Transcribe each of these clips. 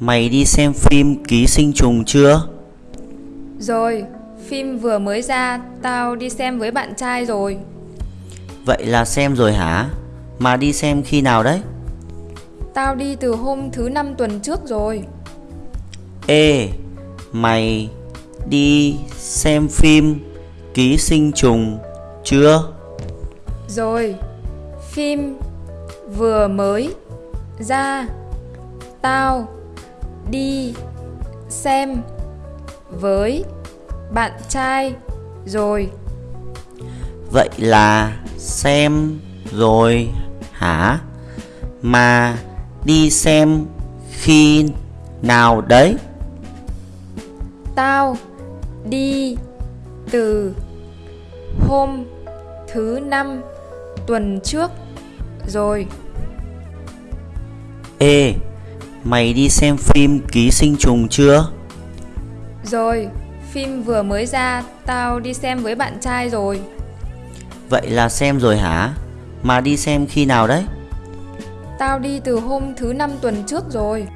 mày đi xem phim Ký sinh trùng chưa? Rồi, phim vừa mới ra, tao đi xem với bạn trai rồi. Vậy là xem rồi hả? Mà đi xem khi nào đấy? Tao đi từ hôm thứ năm tuần trước rồi. Ê, mày đi xem phim Ký sinh trùng chưa? Rồi, phim vừa mới ra, tao đi xem với bạn trai rồi. Vậy là xem rồi hả? Mà đi xem khi nào đấy? Tao đi từ hôm thứ năm tuần trước rồi. Ê, mày đi xem phim Ký sinh trùng chưa? Rồi, phim vừa mới ra, tao đi xem với bạn trai rồi. Vậy là xem rồi hả? Mà đi xem khi nào đấy? Tao đi từ hôm thứ năm tuần trước rồi.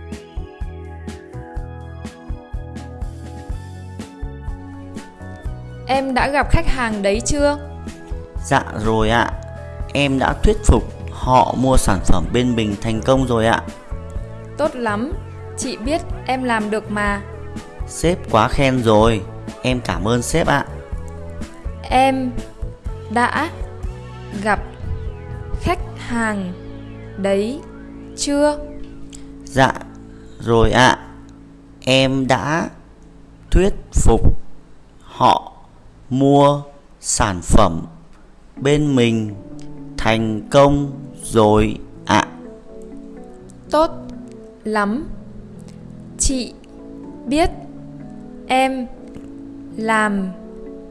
Em đã gặp khách hàng đấy chưa? Dạ rồi ạ. Em đã thuyết phục họ mua sản phẩm bên mình thành công rồi ạ. Tốt lắm, chị biết em làm được mà. Sếp quá khen rồi. Em cảm ơn sếp ạ. Em đã gặp khách hàng đấy chưa? Dạ rồi ạ. Em đã thuyết phục họ mua sản phẩm bên mình thành công rồi ạ. Tốt lắm. Chị biết em làm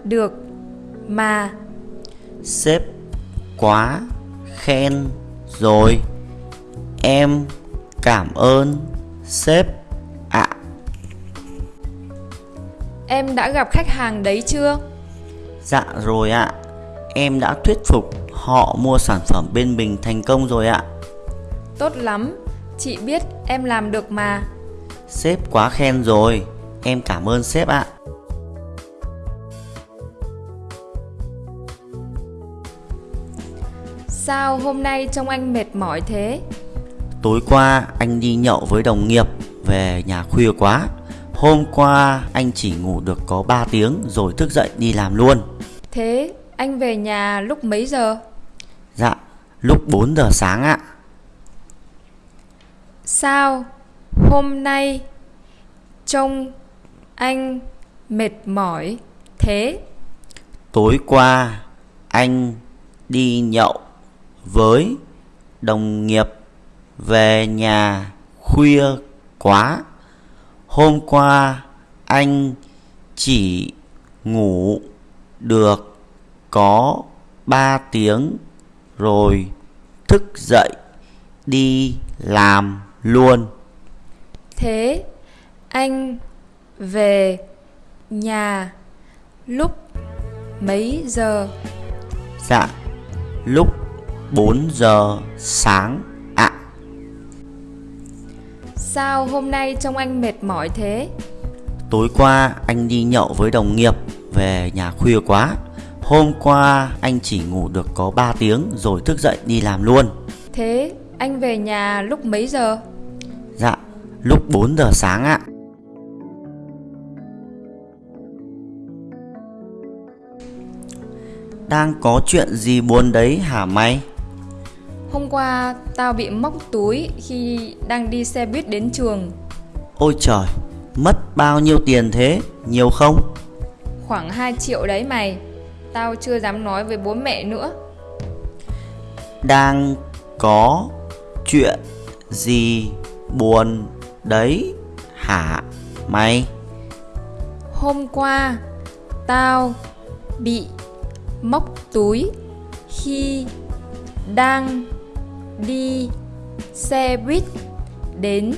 được mà. Sếp quá khen rồi. Em cảm ơn sếp ạ. Em đã gặp khách hàng đấy chưa? Dạ rồi ạ. Em đã thuyết phục họ mua sản phẩm bên mình thành công rồi ạ. Tốt lắm, chị biết em làm được mà. Sếp quá khen rồi. Em cảm ơn sếp ạ. Sao hôm nay trông anh mệt mỏi thế? Tối qua anh đi nhậu với đồng nghiệp về nhà khuya quá. Hôm qua anh chỉ ngủ được có 3 tiếng rồi thức dậy đi làm luôn. Thế anh về nhà lúc mấy giờ? Dạ, lúc 4 giờ sáng ạ. Sao hôm nay trông anh mệt mỏi thế? Tối qua anh đi nhậu với đồng nghiệp về nhà khuya quá. Hôm qua anh chỉ ngủ được có ba tiếng rồi thức dậy đi làm luôn. Thế anh về nhà lúc mấy giờ? Dạ, lúc 4 giờ sáng ạ. Sao hôm nay trông anh mệt mỏi thế? Tối qua anh đi nhậu với đồng nghiệp về nhà khuya quá. Hôm qua anh chỉ ngủ được có 3 tiếng rồi thức dậy đi làm luôn. Thế anh về nhà lúc mấy giờ? Lúc 4 giờ sáng ạ. Đang có chuyện gì buồn đấy hả mày? Hôm qua tao bị móc túi khi đang đi xe buýt đến trường Ôi trời, mất bao nhiêu tiền thế? Nhiều không? Khoảng 2 triệu đấy mày Tao chưa dám nói với bố mẹ nữa Đang có chuyện gì buồn đấy hả mày? Hôm qua tao bị móc túi khi đang đi xe buýt đến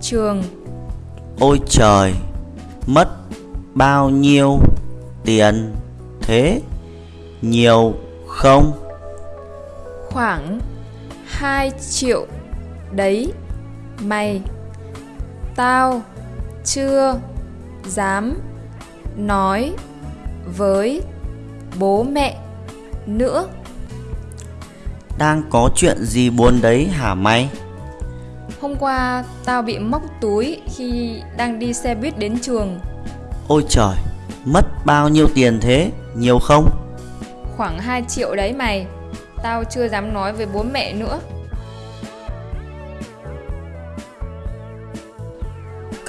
trường Ôi trời, mất bao nhiêu tiền thế? Nhiều không? khoảng 2 triệu đấy mày Tao chưa dám nói với bố mẹ nữa. Đang có chuyện gì buồn đấy hả mày? Hôm qua tao bị móc túi khi đang đi xe buýt đến trường. Ôi trời, mất bao nhiêu tiền thế? Nhiều không? Khoảng 2 triệu đấy mày. Tao chưa dám nói với bố mẹ nữa.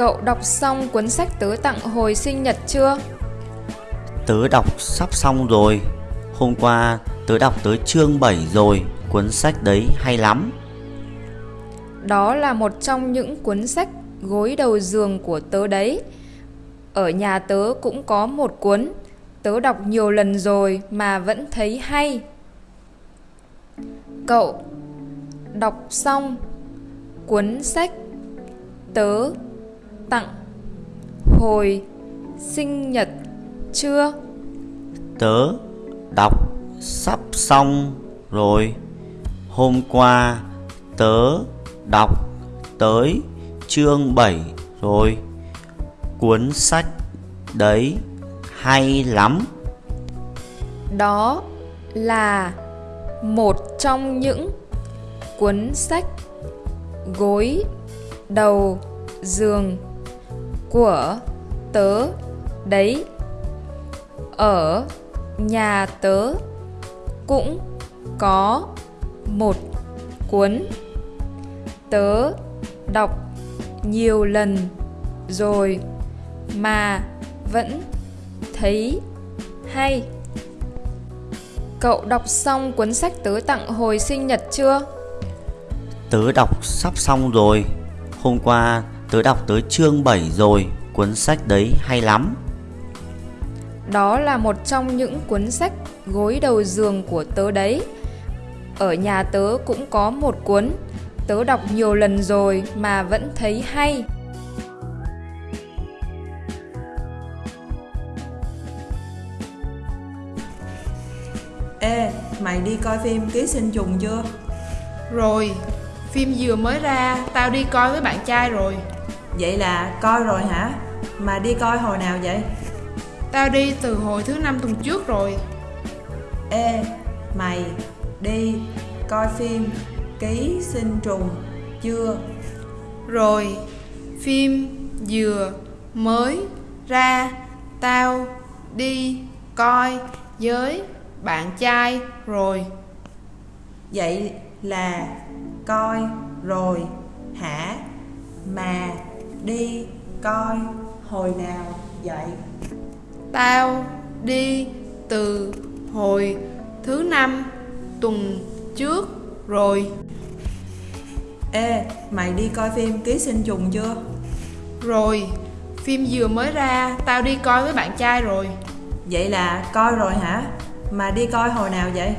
Cậu đọc xong cuốn sách tớ tặng hồi sinh nhật chưa? Tớ đọc sắp xong rồi. Hôm qua tớ đọc tới chương 7 rồi. Cuốn sách đấy hay lắm. Đó là một trong những cuốn sách gối đầu giường của tớ đấy. Ở nhà tớ cũng có một cuốn. Tớ đọc nhiều lần rồi mà vẫn thấy hay. Cậu đọc xong cuốn sách tớ tặng hồi sinh nhật chưa? Tớ đọc sắp xong rồi. Hôm qua tớ đọc tới chương 7 rồi. Cuốn sách đấy hay lắm. Đó là một trong những cuốn sách gối đầu giường của tớ đấy. Ở nhà tớ cũng có một cuốn. Tớ đọc nhiều lần rồi mà vẫn thấy hay. Cậu đọc xong cuốn sách tớ tặng hồi sinh nhật chưa? Tớ đọc sắp xong rồi. Hôm qua tớ đọc tới chương 7 rồi. Cuốn sách đấy hay lắm. Đó là một trong những cuốn sách gối đầu giường của tớ đấy. Ở nhà tớ cũng có một cuốn, tớ đọc nhiều lần rồi mà vẫn thấy hay. Ê, mày đi coi phim Ký sinh trùng chưa? Rồi, phim vừa mới ra, tao đi coi với bạn trai rồi. Vậy là coi rồi hả? Mà đi coi hồi nào vậy? Tao đi từ hồi thứ năm tuần trước rồi. Ê, mày đi coi phim Ký sinh trùng chưa? Rồi, phim vừa mới ra, tao đi coi với bạn trai rồi. Vậy là coi rồi hả? Mà đi coi hồi nào vậy? Tao đi từ hồi thứ năm tuần trước rồi. Ê, mày đi coi phim Ký sinh trùng chưa? Rồi, phim vừa mới ra, tao đi coi với bạn trai rồi. Vậy là coi rồi hả? Mà đi coi hồi nào vậy?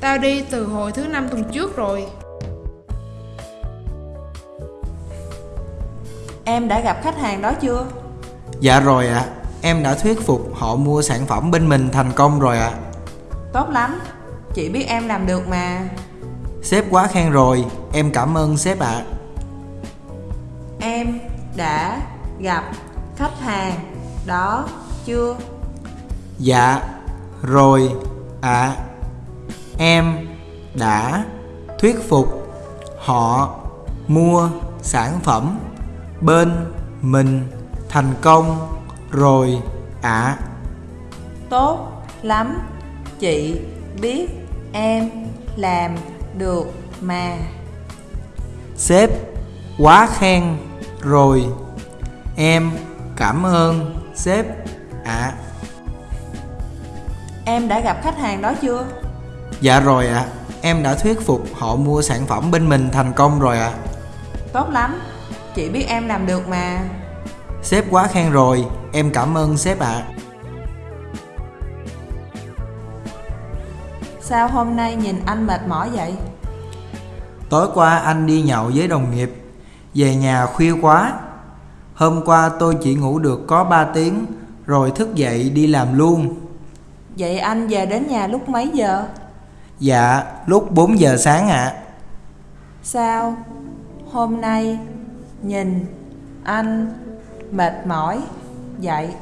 Tao đi từ hồi thứ năm tuần trước rồi. Em đã gặp khách hàng đó chưa? Dạ rồi ạ, em đã thuyết phục họ mua sản phẩm bên mình thành công rồi ạ. Tốt lắm, chị biết em làm được mà. Sếp quá khen rồi, em cảm ơn sếp ạ. Em đã gặp khách hàng đó chưa? Dạ, rồi ạ. Em đã thuyết phục họ mua sản phẩm bên mình thành công rồi ạ. Tốt lắm, chị biết em làm được mà. Sếp quá khen rồi. Em cảm ơn sếp ạ. Em đã gặp khách hàng đó chưa? Dạ rồi ạ, em đã thuyết phục họ mua sản phẩm bên mình thành công rồi ạ. Tốt lắm, chị biết em làm được mà. Sếp quá khen rồi, em cảm ơn sếp ạ. Sao hôm nay nhìn anh mệt mỏi vậy? Tối qua anh đi nhậu với đồng nghiệp, về nhà khuya quá. Hôm qua tôi chỉ ngủ được có 3 tiếng, rồi thức dậy đi làm luôn. Vậy anh về đến nhà lúc mấy giờ? Dạ, lúc 4 giờ sáng ạ. Sao hôm nay nhìn anh mệt mỏi dậy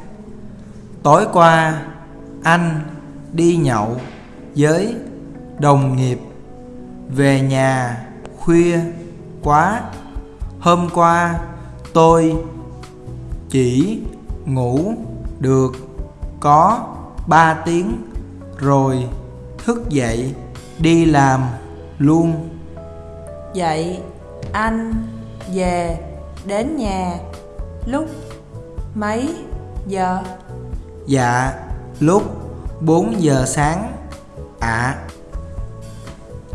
Tối qua anh đi nhậu với đồng nghiệp về nhà khuya quá. Hôm qua tôi chỉ ngủ được có 3 tiếng rồi thức dậy đi làm luôn. Vậy anh về đến nhà lúc mấy giờ? Dạ, lúc 4 giờ sáng ạ.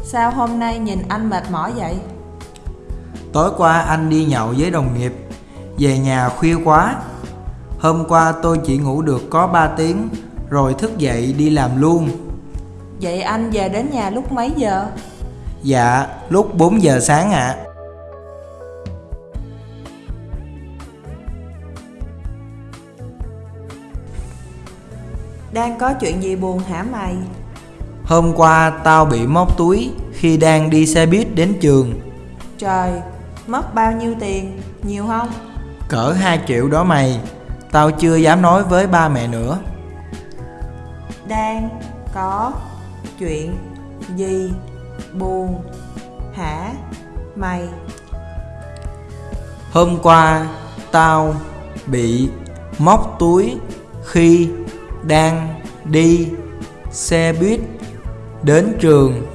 Sao hôm nay nhìn anh mệt mỏi vậy? Tối qua anh đi nhậu với đồng nghiệp Về nhà khuya quá Hôm qua tôi chỉ ngủ được có 3 tiếng Rồi thức dậy đi làm luôn Vậy anh về đến nhà lúc mấy giờ? Dạ lúc 4 giờ sáng ạ Đang có chuyện gì buồn hả mày? Hôm qua tao bị móc túi Khi đang đi xe buýt đến trường Trời, mất bao nhiêu tiền? Nhiều không? Cỡ 2 triệu đó mày Tao chưa dám nói với ba mẹ nữa Đang có chuyện gì buồn hả mày? Hôm qua tao bị móc túi khi đang đi xe buýt đến trường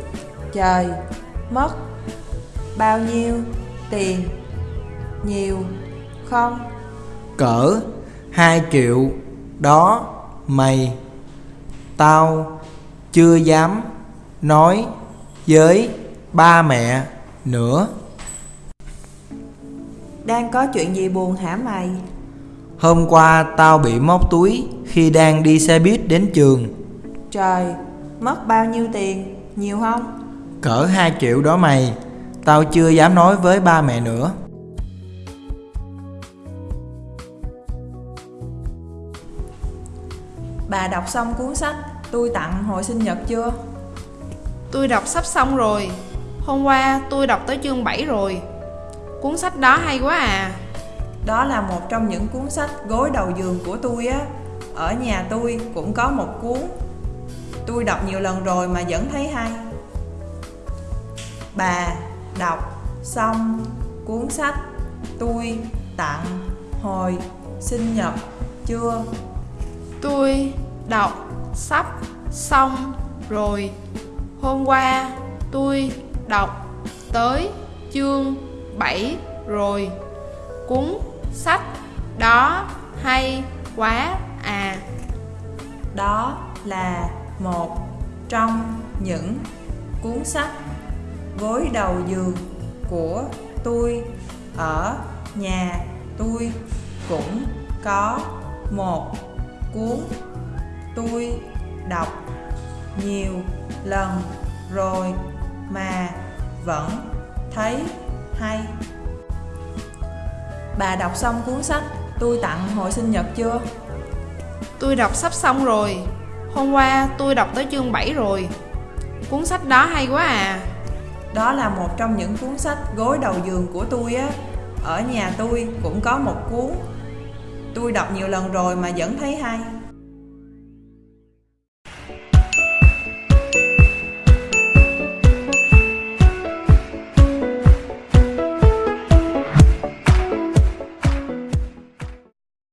Trời, mất bao nhiêu tiền? Nhiều không? cỡ 2 triệu đó mày tao chưa dám nói với ba mẹ nữa Đang có chuyện gì buồn hả mày? Hôm qua tao bị móc túi khi đang đi xe buýt đến trường Trời, mất bao nhiêu tiền? Nhiều không? cỡ 2 triệu đó mày tao chưa dám nói với ba mẹ nữa Bà đọc xong cuốn sách tôi tặng hồi sinh nhật chưa? Tôi đọc sắp xong rồi. Hôm qua tôi đọc tới chương 7 rồi. Cuốn sách đó hay quá à. Đó là một trong những cuốn sách gối đầu giường của tôi á. Ở nhà tôi cũng có một cuốn. Tôi đọc nhiều lần rồi mà vẫn thấy hay. Bà đọc xong cuốn sách tôi tặng hồi sinh nhật chưa? Tôi đọc sắp xong rồi. Hôm qua tôi đọc tới chương 7 rồi. Cuốn sách. Đó, hay quá à. Đó là một trong những cuốn sách gối đầu giường của tôi. Ở nhà tôi cũng có một cuốn tôi đọc nhiều lần rồi mà vẫn thấy hay bà đọc xong cuốn sách tôi tặng hồi sinh nhật chưa Tôi đọc sắp xong rồi. Hôm qua tôi đọc tới chương 7 rồi. Cuốn sách đó hay quá à. Đó là một trong những cuốn sách gối đầu giường của tôi á. Ở nhà tôi cũng có một cuốn. Tôi đọc nhiều lần rồi mà vẫn thấy hay.